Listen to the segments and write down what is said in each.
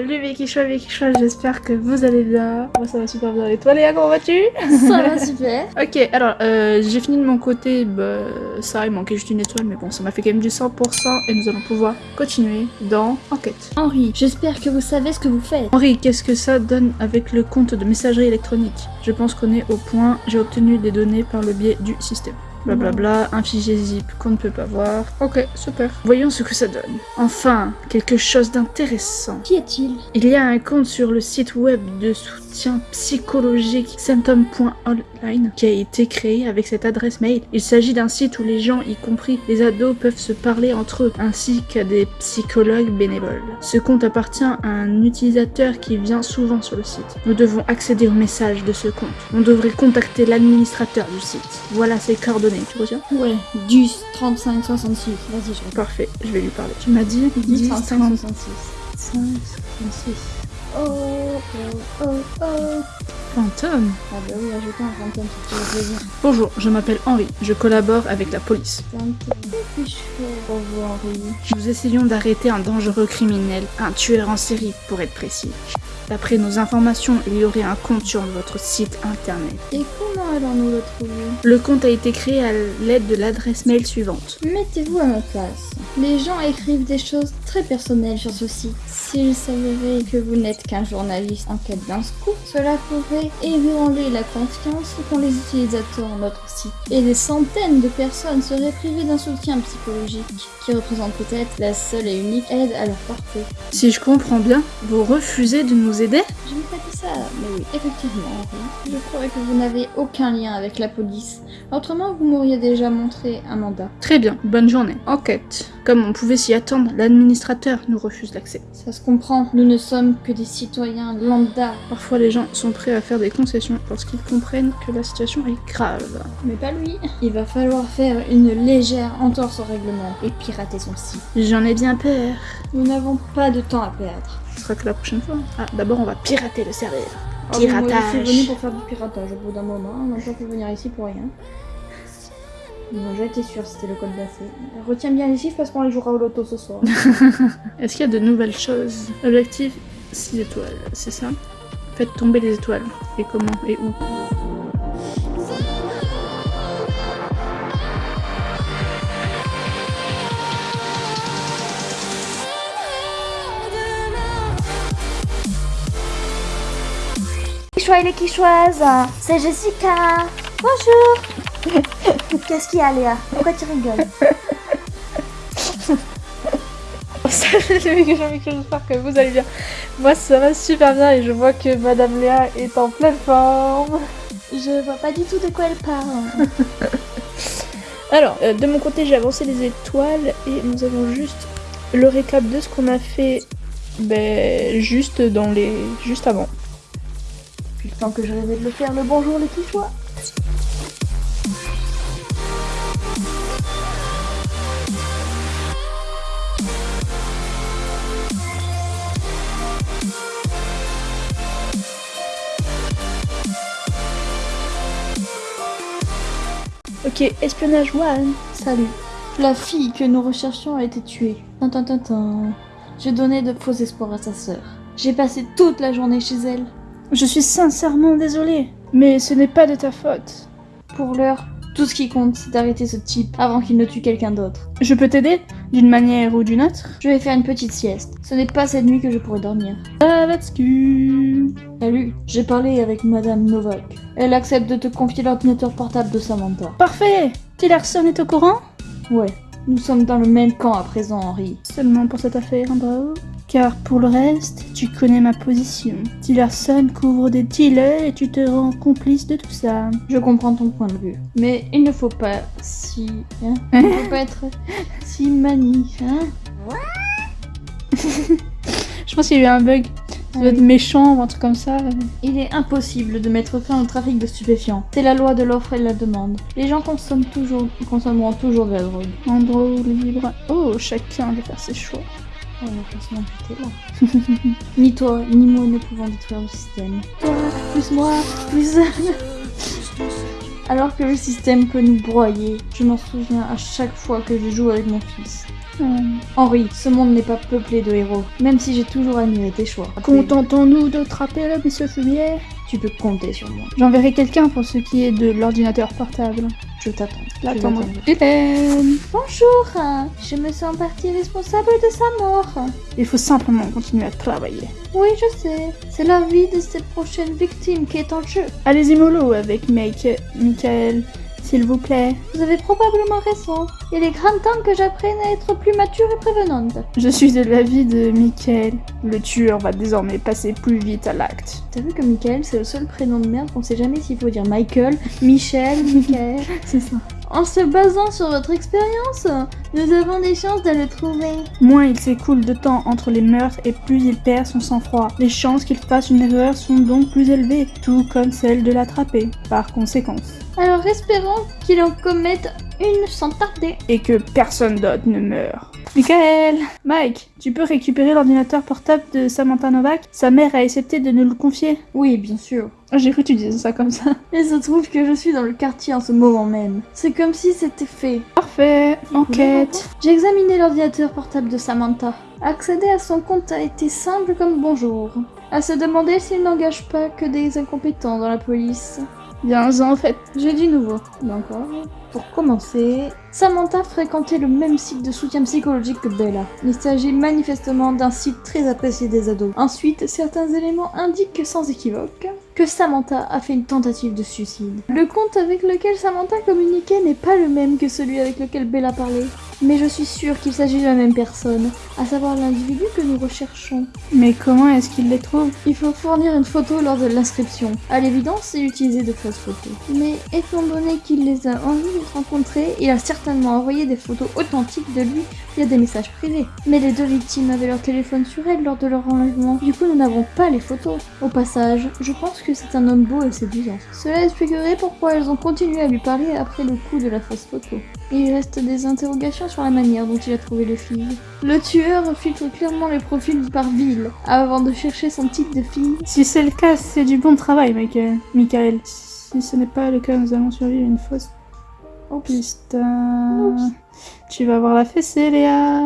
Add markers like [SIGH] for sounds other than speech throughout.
Salut Vikichois, Vikichois, j'espère que vous allez bien. Moi ça va super bien. Et toi Léa, comment vas-tu? Ça va super. [LAUGHS] Ok, alors euh, j'ai fini de mon côté, bah, ça il manquait juste une étoile, mais bon ça m'a fait quand même du 100% et nous allons pouvoir continuer dans Enquête. Henri, j'espère que vous savez ce que vous faites. Henri, qu'est-ce que ça donne avec le compte de messagerie électronique? Je pense qu'on est au point, j'ai obtenu des données par le biais du système. Blablabla, un fichier zip qu'on ne peut pas voir. Ok, super. Voyons ce que ça donne. Enfin, quelque chose d'intéressant. Qui est-il Il y a un compte sur le site web de soutien psychologique symptom.online qui a été créé avec cette adresse mail. Il s'agit d'un site où les gens, y compris les ados, peuvent se parler entre eux, ainsi qu'à des psychologues bénévoles. Ce compte appartient à un utilisateur qui vient souvent sur le site. Nous devons accéder au message de ce compte. On devrait contacter l'administrateur du site. Voilà ses coordonnées, tu retiens Ouais, du 35 66. Vas-y, je Parfait, je vais lui parler. Tu m'as dit 10 10, 35 30, 66. 5, 56. Oh, oh, oh, oh. Fantôme Ah bah oui, ajoutons un fantôme si tu veux plaisir. Bonjour, je m'appelle Henri, je collabore avec la police. Nous essayons d'arrêter un dangereux criminel, un tueur en série pour être précis. D'après nos informations, il y aurait un compte sur votre site internet. Et comment allons-nous le trouver Le compte a été créé à l'aide de l'adresse mail suivante. Mettez-vous à ma place. Les gens écrivent des choses très personnelles sur ce site. S'ils s'avérait que vous n'êtes qu'un journaliste en quête d'un scoop, cela pourrait ébranler la confiance qu'ont les utilisateurs en notre site. Et des centaines de personnes seraient privées d'un soutien psychologique, qui représente peut-être la seule et unique aide à leur portée. Si je comprends bien, vous refusez de nous aider? Je n'ai pas dit ça, mais oui, effectivement, Henri. Je crois que vous n'avez aucun lien avec la police. Autrement, vous m'auriez déjà montré un mandat. Très bien, bonne journée. Enquête. Comme on pouvait s'y attendre, l'administrateur nous refuse l'accès. Ça se comprend, nous ne sommes que des citoyens lambda. Parfois les gens sont prêts à faire des concessions parce qu'ils comprennent que la situation est grave. Mais pas lui. Il va falloir faire une légère entorse au règlement et pirater son site. J'en ai bien peur. Nous n'avons pas de temps à perdre. Ce sera que la prochaine fois. Ah, d'abord on va pirater le serveur. Moi, Piratage. Je suis venu pour faire du piratage au bout d'un moment. On n'a pas pu venir ici pour rien. Non, j'ai été sûre c'était le code d'accès. Retiens bien les chiffres parce qu'on les jouera au loto ce soir. [LAUGHS] Est-ce qu'il y a de nouvelles choses? Objectif 6 étoiles, c'est ça? Faites tomber les étoiles. Et comment? Et où? Quichois et les quichoises, c'est Jessica. Bonjour. [LAUGHS] Qu'est-ce qu'il y a, Léa? Pourquoi tu rigoles? [LAUGHS] J'espère que vous allez bien. Moi ça va super bien et je vois que Madame Léa est en pleine forme. Je vois pas du tout de quoi elle parle. [LAUGHS] Alors, euh, de mon côté j'ai avancé les étoiles et nous avons juste le récap de ce qu'on a fait ben, juste dans les. juste avant. Depuis le temps que je rêvais de le faire, le bonjour les quichois. Ok, espionnage one. Salut. La fille que nous recherchions a été tuée. Tintin, tintin. J'ai donné de faux espoirs à sa sœur. J'ai passé toute la journée chez elle. Je suis sincèrement désolée, mais ce n'est pas de ta faute. Pour l'heure, tout ce qui compte, c'est d'arrêter ce type avant qu'il ne tue quelqu'un d'autre. Je peux t'aider d'une manière ou d'une autre? Je vais faire une petite sieste. Ce n'est pas cette nuit que je pourrai dormir. Ah. Salut, j'ai parlé avec Madame Novak. Elle accepte de te confier l'ordinateur portable de Samantha. Parfait Tillerson est au courant? Ouais, nous sommes dans le même camp à présent, Henri. Seulement pour cette affaire, bravo. Car pour le reste, tu connais ma position. Tillerson couvre des dealers et tu te rends complice de tout ça. Je comprends ton point de vue. Mais il ne faut pas si... Hein il ne faut pas être si mani, hein [LAUGHS] Je pense qu'il y a eu un bug. Ça doit être méchant ou un truc comme ça. Il est impossible de mettre fin au trafic de stupéfiants. C'est la loi de l'offre et de la demande. Les gens consomment toujours, consommeront toujours de la drogue. En libre. Oh, chacun de faire ses choix. Oh, le classement était là. [LAUGHS] ni toi, ni moi ne pouvons détruire le système. Toi, plus moi, plus [LAUGHS] alors que le système peut nous broyer. Je m'en souviens à chaque fois que je joue avec mon fils. Henri, ce monde n'est pas peuplé de héros, même si j'ai toujours admiré tes choix. Contentons-nous de trapper le monsieur Fumier? Tu peux compter sur moi. J'enverrai quelqu'un pour ce qui est de l'ordinateur portable. Je t'attends. Là, Bonjour, je me sens partie responsable de sa mort. Il faut simplement continuer à travailler. Oui, je sais. C'est la vie de cette prochaine victime qui est en jeu. Allez-y mollo avec Mike, Michael, s'il vous plaît. Vous avez probablement raison. Il est grand temps que j'apprenne à être plus mature et prévenante. Je suis de l'avis de Michael. Le tueur va désormais passer plus vite à l'acte. T'as vu que Michael, c'est le seul prénom de merde qu'on sait jamais s'il faut dire Michael, Michel, [LAUGHS] Michael. C'est ça. En se basant sur votre expérience, nous avons des chances de le trouver. Moins il s'écoule de temps entre les meurtres et plus il perd son sang-froid. Les chances qu'il fasse une erreur sont donc plus élevées, tout comme celles de l'attraper, par conséquence. Alors espérons qu'il en commette une sans tarder. Et que personne d'autre ne meure. Michael Mike, tu peux récupérer l'ordinateur portable de Samantha Novak? Sa mère a accepté de nous le confier. Oui, bien sûr. J'ai cru que tu disais ça comme ça. [LAUGHS] Il se trouve que je suis dans le quartier en ce moment même. C'est comme si c'était fait. Parfait, enquête. J'ai examiné l'ordinateur portable de Samantha. Accéder à son compte a été simple comme bonjour. À se demander s'il n'engage pas que des incompétents dans la police. Bien, en fait. J'ai du nouveau. D'accord. Pour commencer, Samantha fréquentait le même site de soutien psychologique que Bella. Il s'agit manifestement d'un site très apprécié des ados. Ensuite, certains éléments indiquent sans équivoque que Samantha a fait une tentative de suicide. Le compte avec lequel Samantha communiquait n'est pas le même que celui avec lequel Bella parlait. Mais je suis sûre qu'il s'agit de la même personne, à savoir l'individu que nous recherchons. Mais comment est-ce qu'il les trouve? Il faut fournir une photo lors de l'inscription. À l'évidence, il utilisait de fausses photos. Mais étant donné qu'il les a envie de rencontrer, il a certainement envoyé des photos authentiques de lui via des messages privés. Mais les deux victimes avaient leur téléphone sur elles lors de leur enlèvement. Du coup, nous n'avons pas les photos. Au passage, je pense que c'est un homme beau et séduisant. Cela expliquerait pourquoi elles ont continué à lui parler après le coup de la fausse photo. Il reste des interrogations sur la manière dont il a trouvé les filles. Le tueur filtre clairement les profils par ville avant de chercher son type de fille. Si c'est le cas, c'est du bon travail, Michael. Michael. Si ce n'est pas le cas, nous allons survivre une fausse piste. Oups. Tu vas voir la fessée, Léa.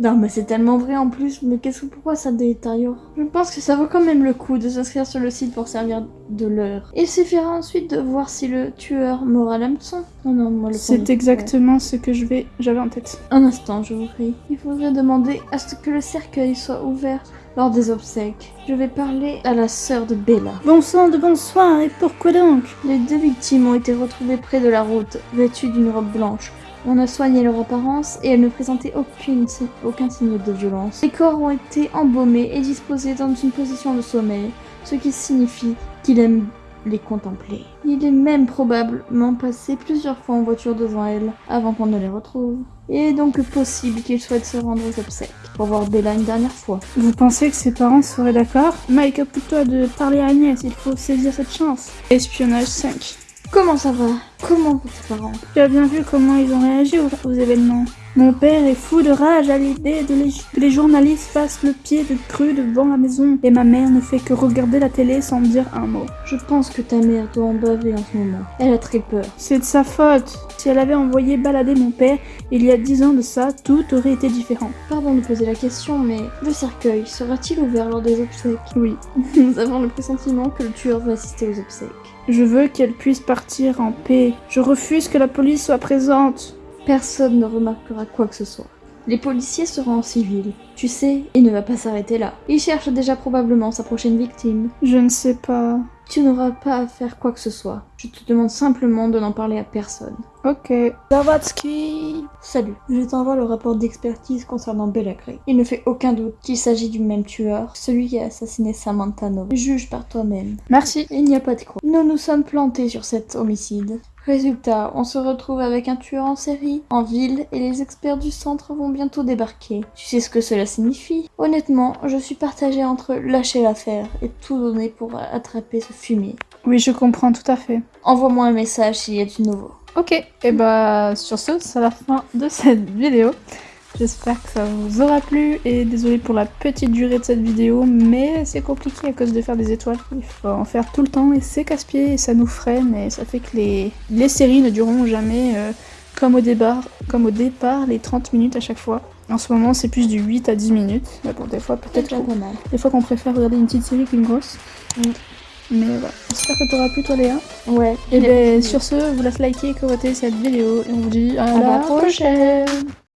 Non mais c'est tellement vrai en plus, mais qu'est-ce que pourquoi ça détériore? Je pense que ça vaut quand même le coup de s'inscrire sur le site pour servir de l'heure. Il suffira ensuite de voir si le tueur m'aura l'hameçon. Non non, moi le C'est exactement ce que je vais, j'avais en tête. Un instant, je vous prie. Il faudrait demander à ce que le cercueil soit ouvert lors des obsèques. Je vais parler à la sœur de Bella. Bon sang de bonsoir, et pourquoi donc? Les deux victimes ont été retrouvées près de la route, vêtues d'une robe blanche. On a soigné leur apparence et elles ne présentaient aucune, aucun signe de violence. Les corps ont été embaumés et disposés dans une position de sommeil, ce qui signifie qu'il aime les contempler. Il est même probablement passé plusieurs fois en voiture devant elles avant qu'on ne les retrouve. Il est donc possible qu'il souhaite se rendre aux obsèques pour voir Bella une dernière fois. Vous pensez que ses parents seraient d'accord? Mike, occupe-toi de parler à Agnès, il faut saisir cette chance. Espionnage 5. Comment ça va? Comment tes parents? Tu as bien vu comment ils ont réagi aux événements. Mon père est fou de rage à l'idée de les- que les journalistes fassent le pied de cru devant la maison. Et ma mère ne fait que regarder la télé sans dire un mot. Je pense que ta mère doit en baver en ce moment. Elle a très peur. C'est de sa faute. Si elle avait envoyé balader mon père il y a dix ans de ça, tout aurait été différent. Pardon de poser la question, mais le cercueil sera-t-il ouvert lors des obsèques? Oui. [LAUGHS] Nous avons le pressentiment que le tueur va assister aux obsèques. Je veux qu'elle puisse partir en paix. Je refuse que la police soit présente. Personne ne remarquera quoi que ce soit. Les policiers seront en civil. Tu sais, il ne va pas s'arrêter là. Il cherche déjà probablement sa prochaine victime. Je ne sais pas. Tu n'auras pas à faire quoi que ce soit. Je te demande simplement de n'en parler à personne. Ok. Zavatsky. Salut, je t'envoie le rapport d'expertise concernant Bella Gray. Il ne fait aucun doute qu'il s'agit du même tueur, celui qui a assassiné Samantha Nova. Juge par toi-même. Merci. Il n'y a pas de croix. Nous nous sommes plantés sur cet homicide. Résultat, on se retrouve avec un tueur en série, en ville, et les experts du centre vont bientôt débarquer. Tu sais ce que cela signifie? Honnêtement, je suis partagée entre lâcher l'affaire et tout donner pour attraper ce fumier. Oui, je comprends tout à fait. Envoie-moi un message s'il y a du nouveau. Ok. Et bah, sur ce, c'est la fin de cette vidéo. J'espère que ça vous aura plu et désolé pour la petite durée de cette vidéo, mais c'est compliqué à cause de faire des étoiles. Il faut en faire tout le temps et c'est casse-pied et ça nous freine et ça fait que les, les séries ne dureront jamais euh, comme, au départ, comme au départ les 30 minutes à chaque fois. En ce moment c'est plus du 8 à 10 minutes, mais bon des fois peut-être des fois qu'on préfère regarder une petite série qu'une grosse. Mm. Mais voilà, j'espère que t'auras plu toi Léa. Ouais. Et ben sur ce, vous laisse liker et commenter cette vidéo et on vous dit à, À la la prochaine. prochaine